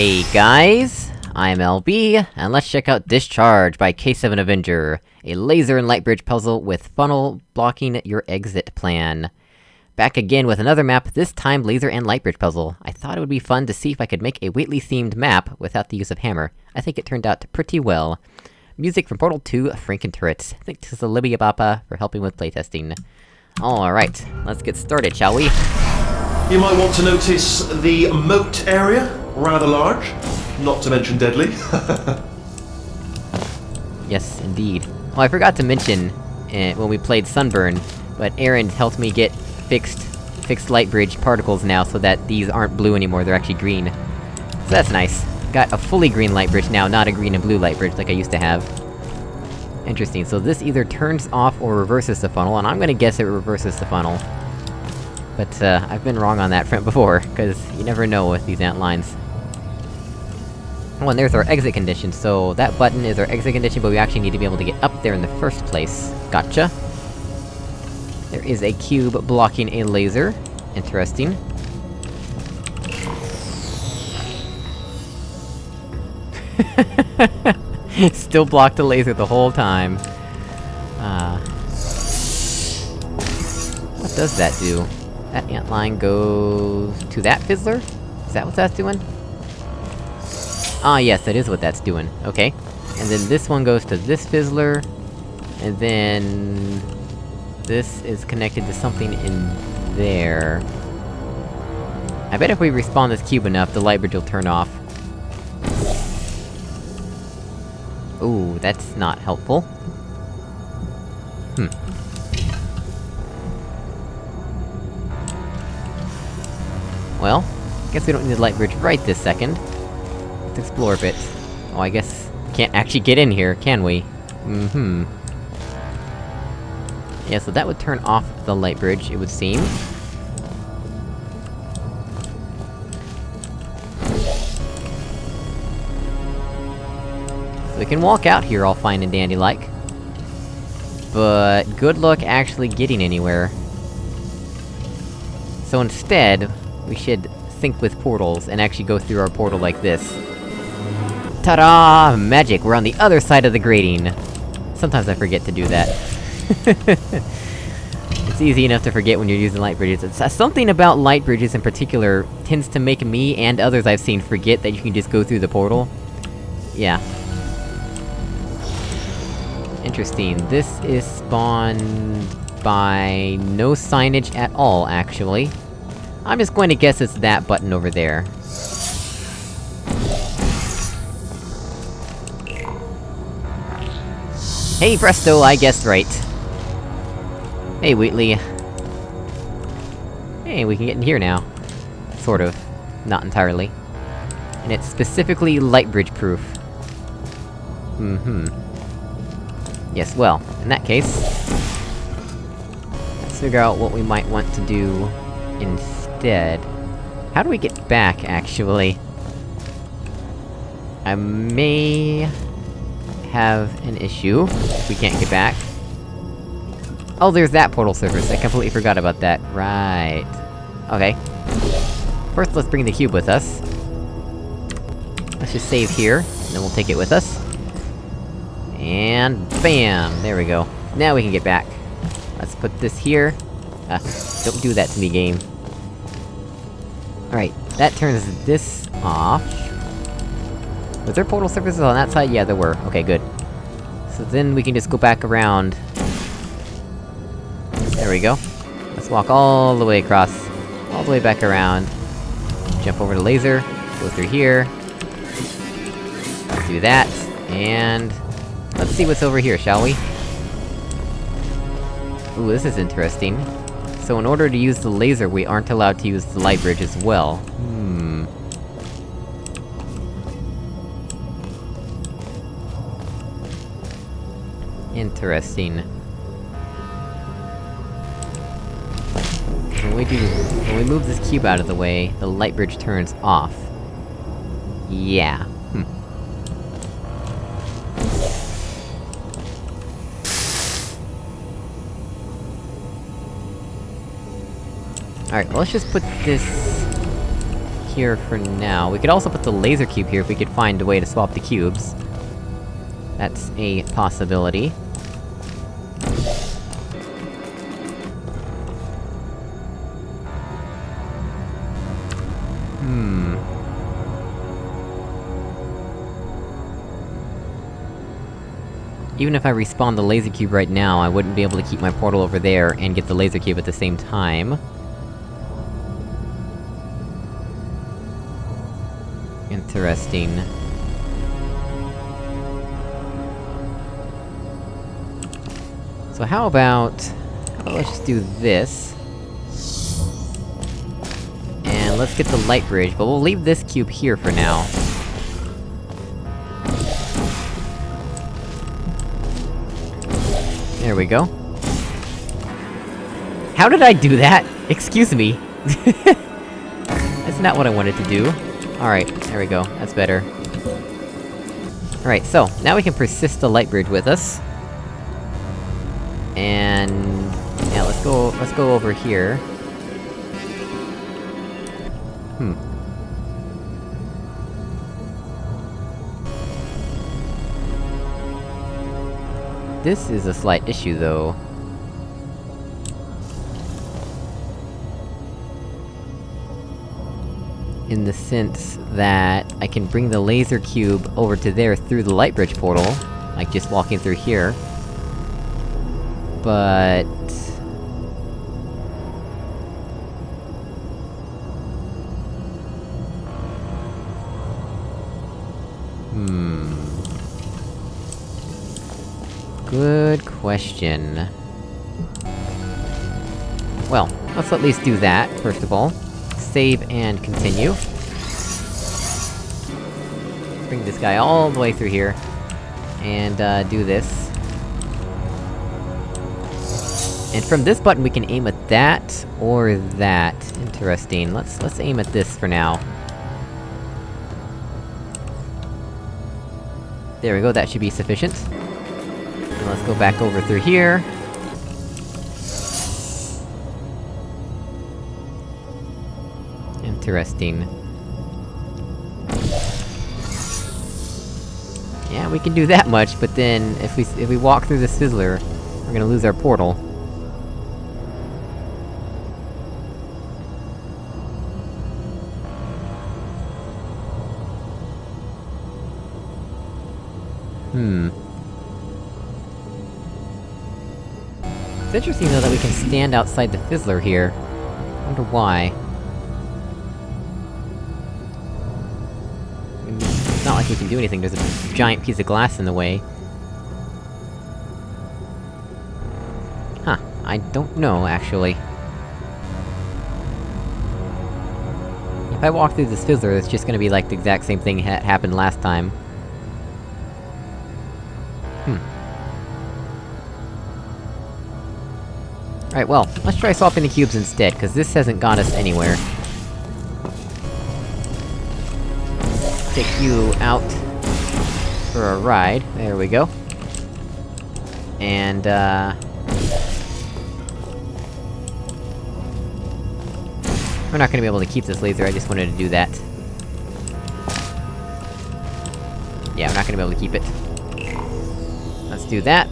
Hey guys, I'm LB, and let's check out Discharge by K7 Avenger, a laser and light bridge puzzle with funnel blocking your exit plan. Back again with another map, this time laser and light bridge puzzle. I thought it would be fun to see if I could make a Wheatley-themed map without the use of hammer. I think it turned out pretty well. Music from Portal 2, Franken Turrets. Thanks to Libya Bappa for helping with playtesting. Alright, let's get started, shall we? You might want to notice the moat area, rather large, not to mention deadly. yes, indeed. Well, I forgot to mention, uh, when we played Sunburn, but Aaron helped me get fixed- fixed light bridge particles now, so that these aren't blue anymore, they're actually green. So that's nice. Got a fully green light bridge now, not a green and blue light bridge like I used to have. Interesting, so this either turns off or reverses the funnel, and I'm gonna guess it reverses the funnel. But, uh, I've been wrong on that front before, cause you never know with these ant lines. Oh, and there's our exit condition, so that button is our exit condition, but we actually need to be able to get up there in the first place. Gotcha. There is a cube blocking a laser. Interesting. Still blocked the laser the whole time. Uh... What does that do? That ant line goes... to that fizzler? Is that what that's doing? Ah yes, that is what that's doing. Okay. And then this one goes to this fizzler... And then... This is connected to something in there... I bet if we respawn this cube enough, the light bridge will turn off. Ooh, that's not helpful. Hmm. Well, guess we don't need the light bridge right this second. Let's explore a bit. Oh, I guess... Can't actually get in here, can we? Mm-hmm. Yeah, so that would turn off the light bridge, it would seem. So we can walk out here all fine and dandy-like. But, good luck actually getting anywhere. So instead, we should sync with portals, and actually go through our portal like this. Ta-da! Magic! We're on the other side of the grating! Sometimes I forget to do that. it's easy enough to forget when you're using light bridges. It's, uh, something about light bridges in particular tends to make me, and others I've seen, forget that you can just go through the portal. Yeah. Interesting. This is spawned... by... no signage at all, actually. I'm just going to guess it's that button over there. Hey presto, I guessed right. Hey Wheatley. Hey, we can get in here now. Sort of. Not entirely. And it's specifically light bridge proof. Mm-hmm. Yes, well, in that case... Let's figure out what we might want to do instead. How do we get back, actually? I may... have an issue, we can't get back. Oh, there's that portal surface, I completely forgot about that. Right. Okay. First, let's bring the cube with us. Let's just save here, and then we'll take it with us. And... BAM! There we go. Now we can get back. Let's put this here. Uh, don't do that to me, game. Alright, that turns this off. Was there portal surfaces on that side? Yeah, there were. Okay, good. So then we can just go back around. There we go. Let's walk all the way across. All the way back around. Jump over to laser. Go through here. Do that. And... Let's see what's over here, shall we? Ooh, this is interesting. So in order to use the laser, we aren't allowed to use the light bridge as well. Hmm... Interesting. When we do- when we move this cube out of the way, the light bridge turns off. Yeah. Alright, well, let's just put this... here for now. We could also put the laser cube here if we could find a way to swap the cubes. That's a possibility. Hmm... Even if I respawn the laser cube right now, I wouldn't be able to keep my portal over there and get the laser cube at the same time. Interesting. So how about... Let's just do this. And let's get the light bridge, but we'll leave this cube here for now. There we go. How did I do that? Excuse me. That's not what I wanted to do. Alright, there we go, that's better. Alright, so, now we can persist the light bridge with us. And... Yeah, let's go- let's go over here. Hmm. This is a slight issue, though. In the sense that I can bring the laser cube over to there through the light bridge portal, like just walking through here. But... Hmm... Good question. Well, let's at least do that, first of all. Save and continue. Bring this guy all the way through here. And, uh, do this. And from this button we can aim at that, or that. Interesting. Let's- let's aim at this for now. There we go, that should be sufficient. And let's go back over through here. Interesting. Yeah, we can do that much, but then, if we- if we walk through the Fizzler, we're gonna lose our portal. Hmm. It's interesting, though, that we can stand outside the Fizzler here. I wonder why. We can do anything, there's a giant piece of glass in the way. Huh, I don't know, actually. If I walk through this Fizzler, it's just gonna be like the exact same thing that happened last time. Hmm. Alright, well, let's try swapping the cubes instead, cause this hasn't got us anywhere. Take you out... for a ride, there we go. And, uh... We're not gonna be able to keep this laser, I just wanted to do that. Yeah, we're not gonna be able to keep it. Let's do that.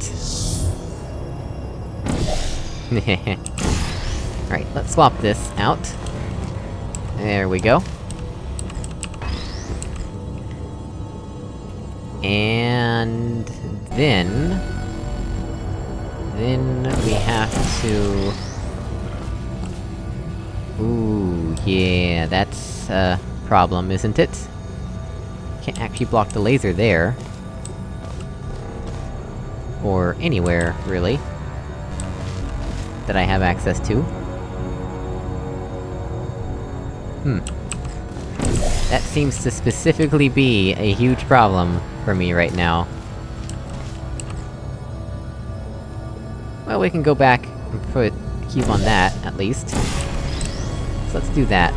Alright, let's swap this out. There we go. And... then... Then we have to... Ooh, yeah, that's a problem, isn't it? Can't actually block the laser there. Or anywhere, really. That I have access to. Hmm. That seems to specifically be a huge problem for me right now. Well, we can go back and put a cube on that, at least. So let's do that.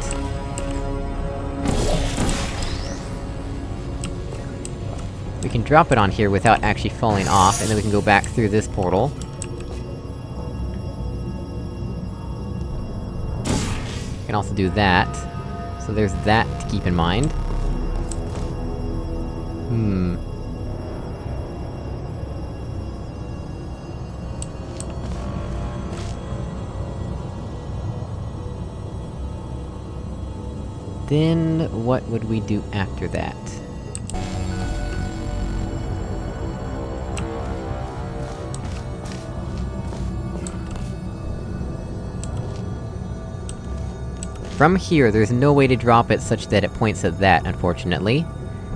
We can drop it on here without actually falling off, and then we can go back through this portal. We can also do that. So there's that to keep in mind. Hmm... Then, what would we do after that? From here, there's no way to drop it such that it points at that, unfortunately.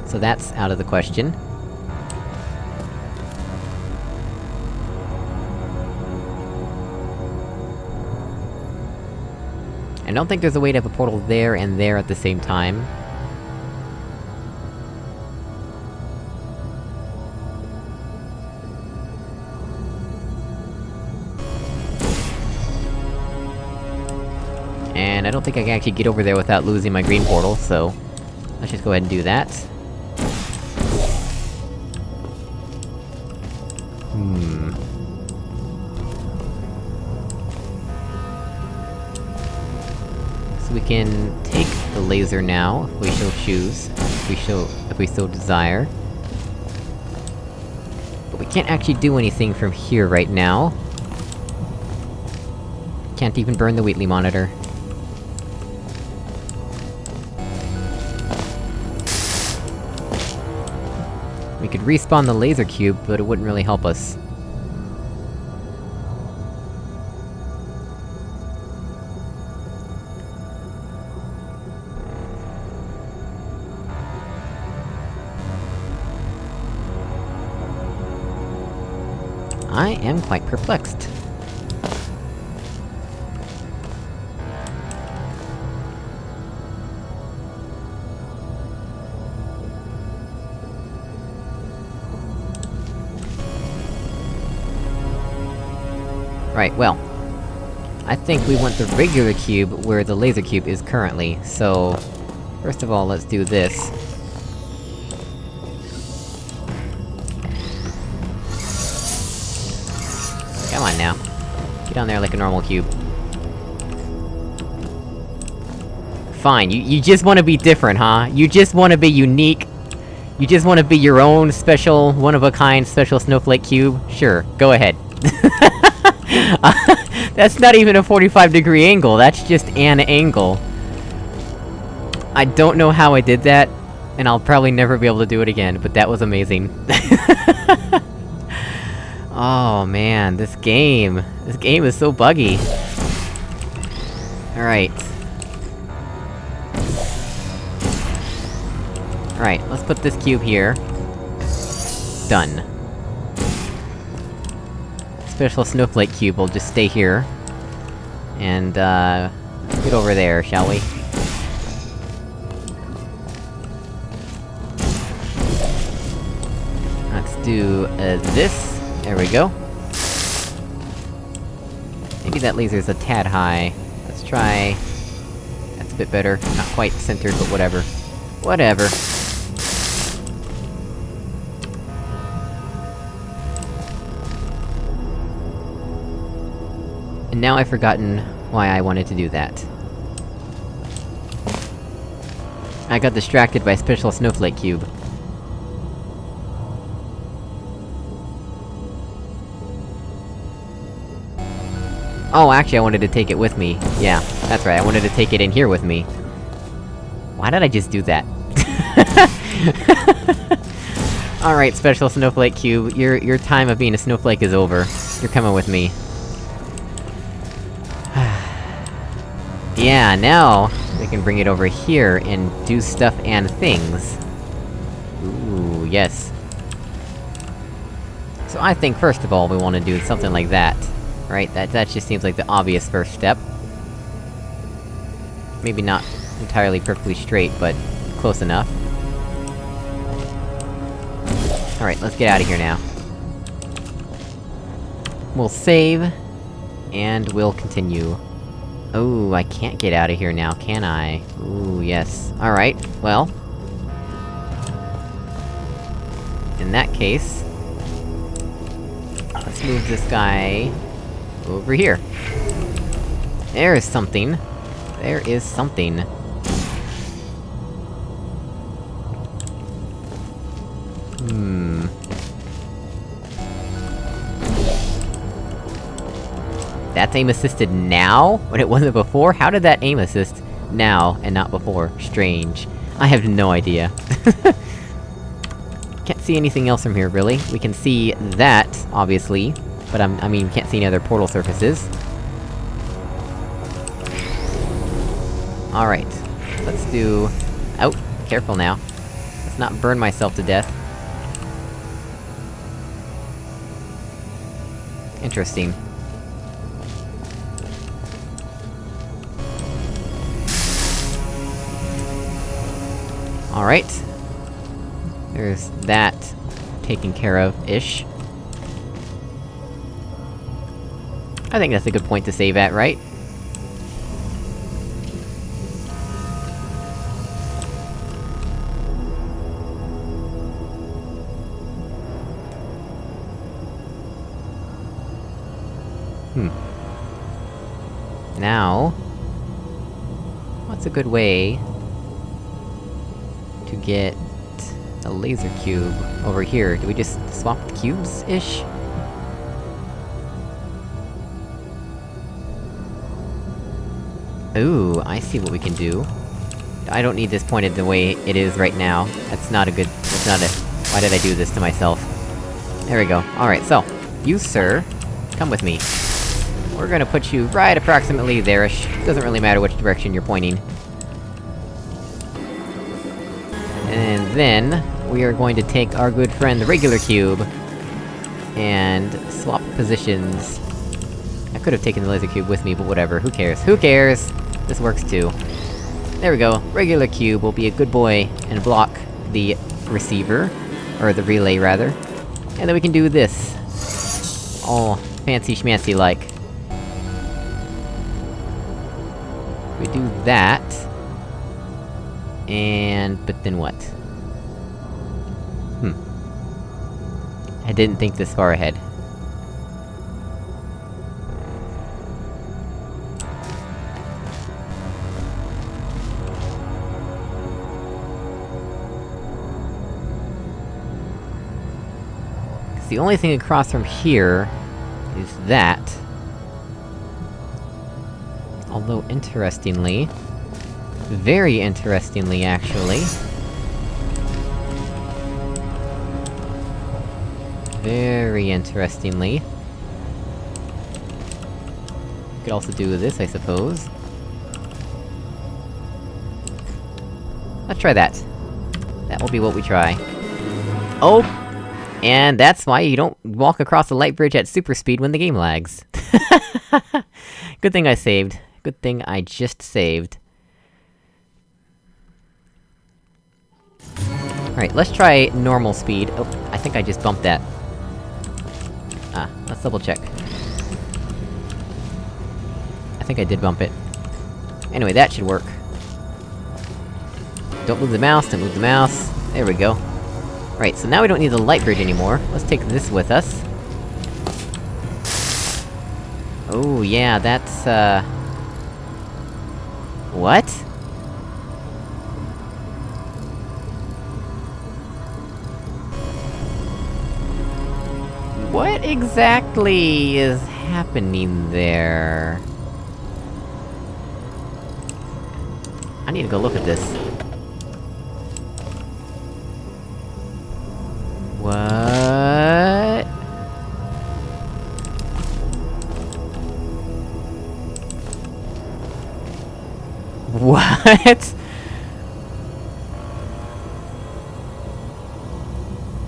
So that's out of the question. I don't think there's a way to have a portal there and there at the same time. And I don't think I can actually get over there without losing my green portal, so... Let's just go ahead and do that. Can take the laser now, if we shall choose. If we shall- if we so desire. But we can't actually do anything from here right now. Can't even burn the Wheatley monitor. We could respawn the laser cube, but it wouldn't really help us. Perplexed. Right, well... I think we want the regular cube where the laser cube is currently, so... First of all, let's do this. Down there like a normal cube. Fine, you- you just wanna be different, huh? You just wanna be unique? You just wanna be your own special, one-of-a-kind special snowflake cube? Sure, go ahead. that's not even a 45 degree angle, that's just an angle. I don't know how I did that, and I'll probably never be able to do it again, but that was amazing. oh man, this game... This game is so buggy. Alright. Alright, let's put this cube here. Done. Special snowflake cube will just stay here. And, uh... Get over there, shall we? Let's do, uh, this. There we go. Maybe that laser's a tad high. Let's try... That's a bit better. Not quite centered, but whatever. Whatever. And now I've forgotten why I wanted to do that. I got distracted by Special Snowflake Cube. Oh, actually I wanted to take it with me. Yeah, that's right, I wanted to take it in here with me. Why did I just do that? Alright, Special Snowflake Cube, your- your time of being a snowflake is over. You're coming with me. yeah, now, we can bring it over here and do stuff and things. Ooh, yes. So I think first of all we wanna do something like that. Right, that- that just seems like the obvious first step. Maybe not entirely perfectly straight, but close enough. Alright, let's get out of here now. We'll save, and we'll continue. Oh, I can't get out of here now, can I? Ooh, yes. Alright, well... In that case... Let's move this guy... Over here. There is something. There is something. Hmm... That's aim assisted now, when it wasn't before? How did that aim assist now, and not before? Strange. I have no idea. Can't see anything else from here, really. We can see that, obviously but I mean, can't see any other portal surfaces. Alright. Let's do... Oh, careful now. Let's not burn myself to death. Interesting. Alright. There's that taken care of-ish. I think that's a good point to save at, right? Hmm. Now... What's a good way to get a laser cube over here? Do we just swap the cubes-ish? Ooh, I see what we can do. I don't need this pointed the way it is right now. That's not a good- that's not it. Why did I do this to myself? There we go. Alright, so, you sir, come with me. We're gonna put you right approximately there-ish. Doesn't really matter which direction you're pointing. And then, we are going to take our good friend the regular cube... and swap positions. I could've taken the laser cube with me, but whatever, who cares? Who cares? This works too. There we go, regular cube will be a good boy and block the receiver. Or the relay, rather. And then we can do this. All fancy schmancy like. We do that... And... but then what? Hmm. I didn't think this far ahead. The only thing across from here... is that. Although, interestingly... Very interestingly, actually... Very interestingly... Could also do this, I suppose. Let's try that. That will be what we try. Oh! And that's why you don't walk across the light bridge at super speed when the game lags. Good thing I saved. Good thing I just saved. Alright, let's try normal speed. Oh, I think I just bumped that. Ah, let's double check. I think I did bump it. Anyway, that should work. Don't move the mouse, don't move the mouse. There we go. Right, so now we don't need the light bridge anymore. Let's take this with us. Oh, yeah, that's, uh... What? What exactly is happening there? I need to go look at this. What?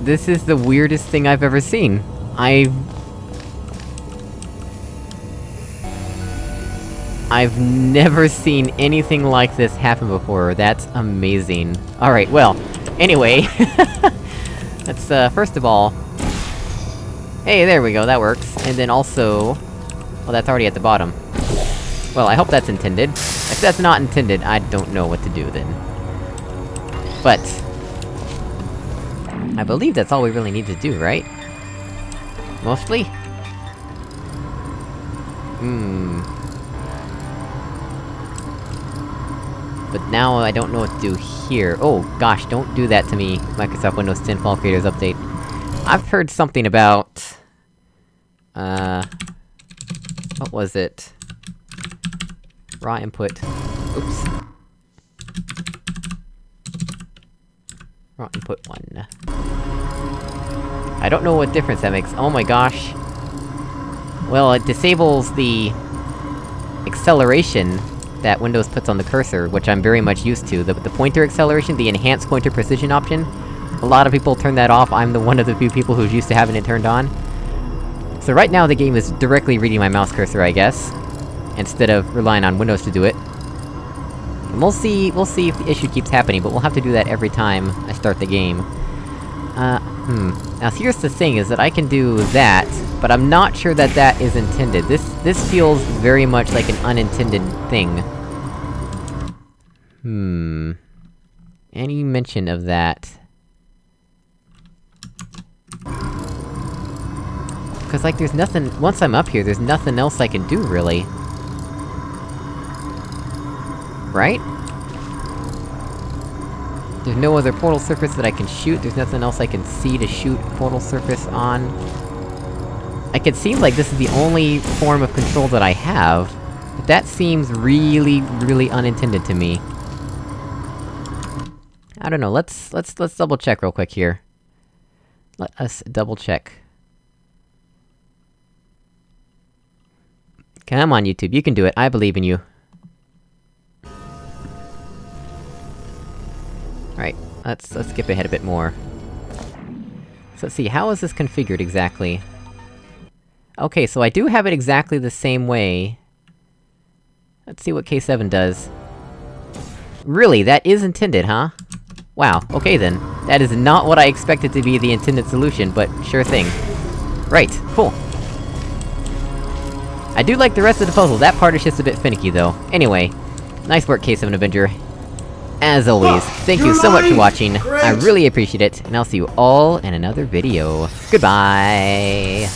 This is the weirdest thing I've ever seen. I've... I've never seen anything like this happen before, that's amazing. Alright, well, anyway... Let's, uh, first of all... Hey, there we go, that works. And then also... Well, that's already at the bottom. Well, I hope that's intended. If that's not intended, I don't know what to do then. But... I believe that's all we really need to do, right? Mostly? Hmm... but now I don't know what to do here. Oh, gosh, don't do that to me, Microsoft Windows 10 Fall Creators Update. I've heard something about... Uh... What was it? Raw input. Oops. Raw input 1. I don't know what difference that makes. Oh my gosh. Well, it disables the... acceleration that Windows puts on the cursor, which I'm very much used to. The, the pointer acceleration, the enhanced pointer precision option. A lot of people turn that off, I'm the one of the few people who's used to having it turned on. So right now the game is directly reading my mouse cursor, I guess. Instead of relying on Windows to do it. And we'll see- we'll see if the issue keeps happening, but we'll have to do that every time I start the game. Uh, hmm. Now here's the thing, is that I can do that, but I'm not sure that that is intended. This- this feels very much like an unintended thing. Hmm... Any mention of that? Cause like, there's nothing- once I'm up here, there's nothing else I can do, really. Right? There's no other portal surface that I can shoot, there's nothing else I can see to shoot portal surface on. I could see like this is the only form of control that I have, but that seems really, really unintended to me. I don't know, let's- let's- let's double check real quick here. Let us double check. Come on, YouTube, you can do it, I believe in you. Alright, let's- let's skip ahead a bit more. So let's see, how is this configured exactly? Okay, so I do have it exactly the same way. Let's see what K7 does. Really, that is intended, huh? Wow, okay then. That is not what I expected to be the intended solution, but sure thing. Right, cool. I do like the rest of the puzzle, that part is just a bit finicky though. Anyway, nice work K7 Avenger. As always, thank you so much for watching, I really appreciate it, and I'll see you all in another video. Goodbye!